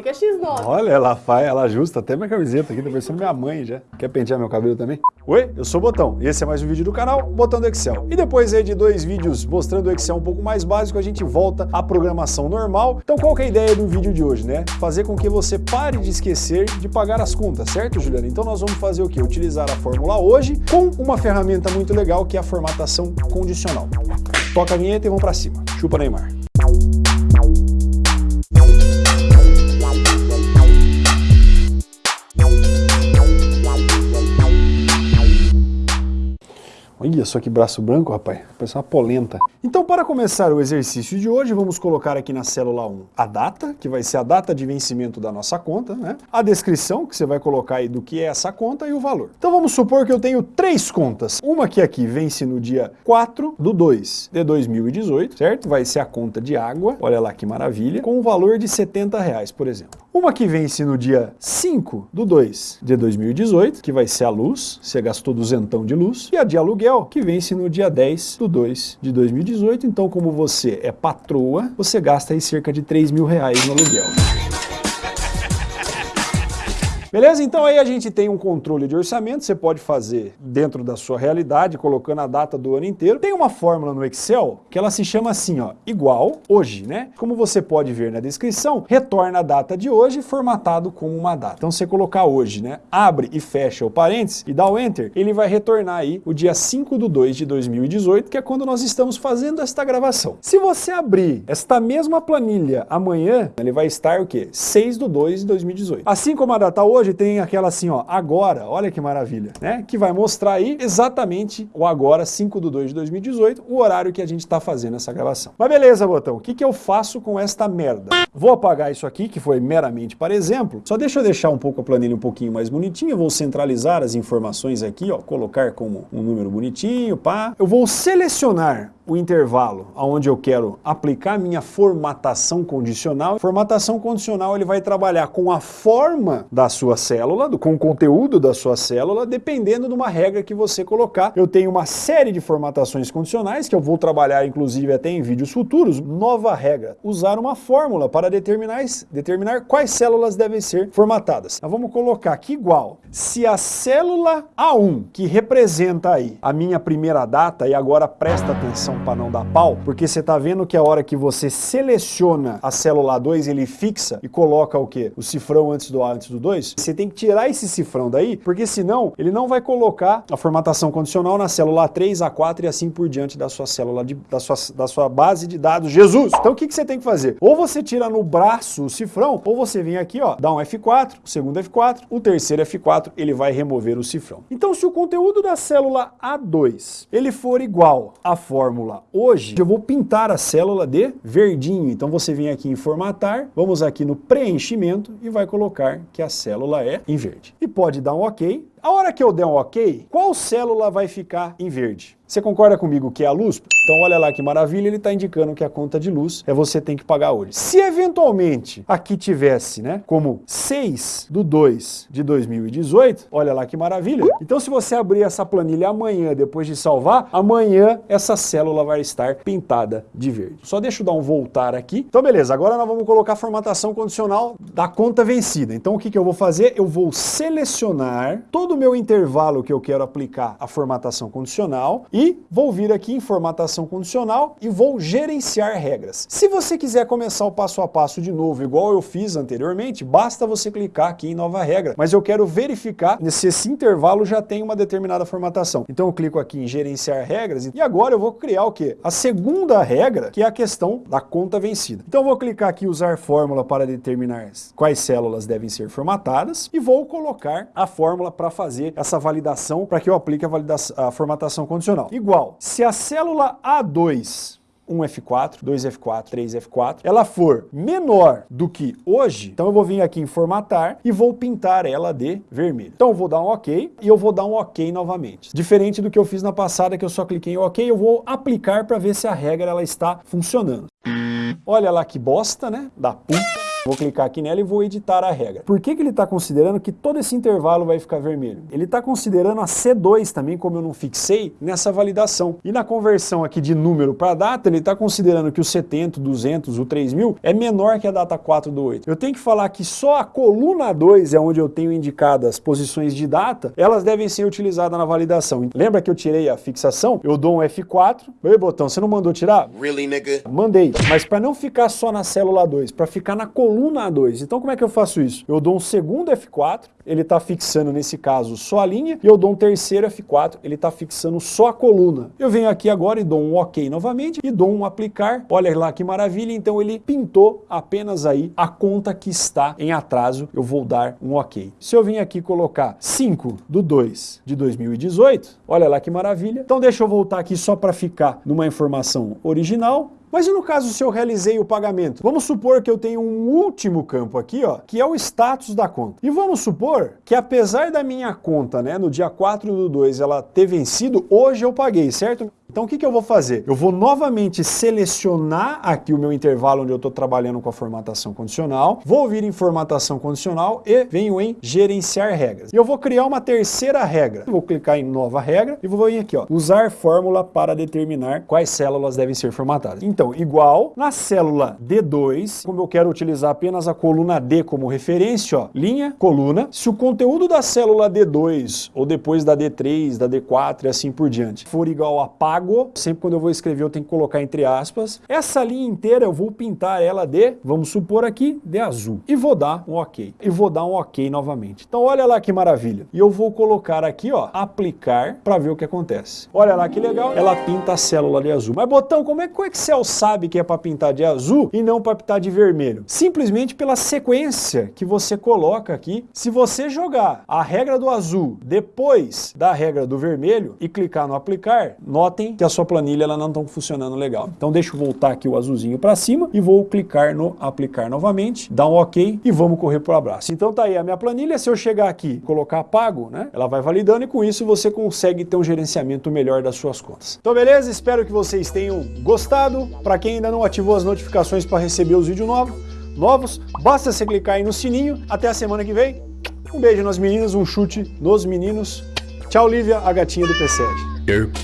Que é X9. Olha, ela faz, ela ajusta até minha camiseta aqui, tá parecendo minha mãe já. Quer pentear meu cabelo também? Oi, eu sou o Botão e esse é mais um vídeo do canal Botão do Excel. E depois aí de dois vídeos mostrando o Excel um pouco mais básico, a gente volta à programação normal. Então qual que é a ideia do vídeo de hoje, né? Fazer com que você pare de esquecer de pagar as contas, certo, Juliana? Então nós vamos fazer o quê? Utilizar a fórmula hoje com uma ferramenta muito legal que é a formatação condicional. Toca a vinheta e vamos para cima. Chupa Neymar. Olha só que braço branco, rapaz. Parece uma polenta. Então, para começar o exercício de hoje, vamos colocar aqui na célula 1 a data, que vai ser a data de vencimento da nossa conta, né? A descrição, que você vai colocar aí do que é essa conta e o valor. Então, vamos supor que eu tenho três contas. Uma que aqui vence no dia 4 do 2 de 2018, certo? Vai ser a conta de água, olha lá que maravilha, com o valor de 70 reais, por exemplo. Uma que vence no dia 5 do 2 de 2018, que vai ser a luz, você gastou duzentão de luz, e a de aluguel, que vence no dia 10 do 2 de 2018, então como você é patroa, você gasta aí cerca de 3 mil reais no aluguel. Beleza? Então aí a gente tem um controle de orçamento, você pode fazer dentro da sua realidade, colocando a data do ano inteiro. Tem uma fórmula no Excel que ela se chama assim, ó, igual hoje, né? Como você pode ver na descrição, retorna a data de hoje formatado como uma data. Então você colocar hoje, né, abre e fecha o parênteses e dá o Enter, ele vai retornar aí o dia 5 do 2 de 2018, que é quando nós estamos fazendo esta gravação. Se você abrir esta mesma planilha amanhã, ele vai estar o quê? 6 do 2 de 2018. Assim como a data hoje, hoje tem aquela assim, ó, agora, olha que maravilha, né? Que vai mostrar aí exatamente o agora, 5 de 2 de 2018, o horário que a gente está fazendo essa gravação. Mas beleza, Botão, o que, que eu faço com esta merda? Vou apagar isso aqui, que foi meramente para exemplo, só deixa eu deixar um pouco a planilha um pouquinho mais bonitinha, vou centralizar as informações aqui, ó, colocar como um número bonitinho, pá. Eu vou selecionar o intervalo onde eu quero aplicar minha formatação condicional. Formatação condicional ele vai trabalhar com a forma da sua célula, com o conteúdo da sua célula, dependendo de uma regra que você colocar. Eu tenho uma série de formatações condicionais que eu vou trabalhar inclusive até em vídeos futuros. Nova regra, usar uma fórmula para determinar, determinar quais células devem ser formatadas. Nós vamos colocar aqui igual. Se a célula A1, que representa aí a minha primeira data, e agora presta atenção para não dar pau, porque você está vendo que a hora que você seleciona a célula 2, ele fixa e coloca o quê? O cifrão antes do A, antes do 2. Você tem que tirar esse cifrão daí, porque senão ele não vai colocar a formatação condicional na célula A3, A4 e assim por diante da sua célula, de, da, sua, da sua base de dados Jesus. Então o que, que você tem que fazer? Ou você tira no braço o cifrão, ou você vem aqui, ó, dá um F4, o segundo F4, o terceiro F4, ele vai remover o cifrão. Então se o conteúdo da célula A2, ele for igual à fórmula fórmula hoje, eu vou pintar a célula de verdinho. Então você vem aqui em formatar, vamos aqui no preenchimento e vai colocar que a célula é em verde. E pode dar um ok. A hora que eu der um ok, qual célula vai ficar em verde? Você concorda comigo que é a luz? Então olha lá que maravilha, ele está indicando que a conta de luz é você tem que pagar hoje. Se eventualmente aqui tivesse, né, como 6 do 2 de 2018, olha lá que maravilha. Então se você abrir essa planilha amanhã, depois de salvar, amanhã essa célula vai estar pintada de verde. Só deixa eu dar um voltar aqui. Então beleza, agora nós vamos colocar a formatação condicional da conta vencida. Então o que, que eu vou fazer? Eu vou selecionar todo o meu intervalo que eu quero aplicar a formatação condicional e vou vir aqui em formatação condicional e vou gerenciar regras. Se você quiser começar o passo a passo de novo, igual eu fiz anteriormente, basta você clicar aqui em nova regra. Mas eu quero verificar se esse intervalo já tem uma determinada formatação. Então eu clico aqui em gerenciar regras e agora eu vou criar o quê? A segunda regra, que é a questão da conta vencida. Então eu vou clicar aqui em usar fórmula para determinar quais células devem ser formatadas e vou colocar a fórmula para fazer essa validação para que eu aplique a, a formatação condicional igual. Se a célula A2 1F4, 2F4, 3F4, ela for menor do que hoje, então eu vou vir aqui em formatar e vou pintar ela de vermelho. Então eu vou dar um OK e eu vou dar um OK novamente. Diferente do que eu fiz na passada, que eu só cliquei em OK, eu vou aplicar para ver se a regra ela está funcionando. Olha lá que bosta, né? Da puta. Vou clicar aqui nela e vou editar a regra. Por que, que ele está considerando que todo esse intervalo vai ficar vermelho? Ele está considerando a C2 também, como eu não fixei, nessa validação. E na conversão aqui de número para data, ele está considerando que o 70, 200, o 3000 é menor que a data 4 do 8. Eu tenho que falar que só a coluna 2 é onde eu tenho indicado as posições de data, elas devem ser utilizadas na validação. Lembra que eu tirei a fixação? Eu dou um F4. Oi, botão, você não mandou tirar? Really, nigga? Mandei. Mas para não ficar só na célula 2, para ficar na coluna 2. Então como é que eu faço isso? Eu dou um segundo F4, ele está fixando nesse caso só a linha, e eu dou um terceiro F4, ele está fixando só a coluna. Eu venho aqui agora e dou um OK novamente, e dou um aplicar, olha lá que maravilha, então ele pintou apenas aí a conta que está em atraso, eu vou dar um OK. Se eu vim aqui colocar 5 do 2 de 2018, olha lá que maravilha, então deixa eu voltar aqui só para ficar numa informação original, mas e no caso se eu realizei o pagamento? Vamos supor que eu tenho um último campo aqui, ó, que é o status da conta. E vamos supor que apesar da minha conta, né, no dia 4 do 2, ela ter vencido, hoje eu paguei, certo? Então o que, que eu vou fazer? Eu vou novamente selecionar aqui o meu intervalo onde eu estou trabalhando com a formatação condicional, vou vir em formatação condicional e venho em gerenciar regras. E eu vou criar uma terceira regra. Vou clicar em nova regra e vou vir aqui, ó, usar fórmula para determinar quais células devem ser formatadas. Então, igual na célula D2, como eu quero utilizar apenas a coluna D como referência, ó, linha, coluna, se o conteúdo da célula D2 ou depois da D3, da D4 e assim por diante for igual a pago sempre quando eu vou escrever eu tenho que colocar entre aspas. Essa linha inteira eu vou pintar ela de, vamos supor aqui, de azul. E vou dar um ok. E vou dar um ok novamente. Então olha lá que maravilha. E eu vou colocar aqui, ó, aplicar para ver o que acontece. Olha lá que legal, ela pinta a célula de azul. Mas botão, como é que o Excel sabe que é para pintar de azul e não para pintar de vermelho? Simplesmente pela sequência que você coloca aqui. Se você jogar a regra do azul depois da regra do vermelho e clicar no aplicar, notem que a sua planilha ela não está funcionando legal. Então deixa eu voltar aqui o azulzinho para cima e vou clicar no aplicar novamente, dar um ok e vamos correr para o abraço. Então tá aí a minha planilha, se eu chegar aqui colocar pago, né, ela vai validando e com isso você consegue ter um gerenciamento melhor das suas contas. Então beleza? Espero que vocês tenham gostado. Para quem ainda não ativou as notificações para receber os vídeos novos, novos, basta você clicar aí no sininho. Até a semana que vem. Um beijo nas meninas, um chute nos meninos. Tchau, Lívia, a gatinha do PSEG.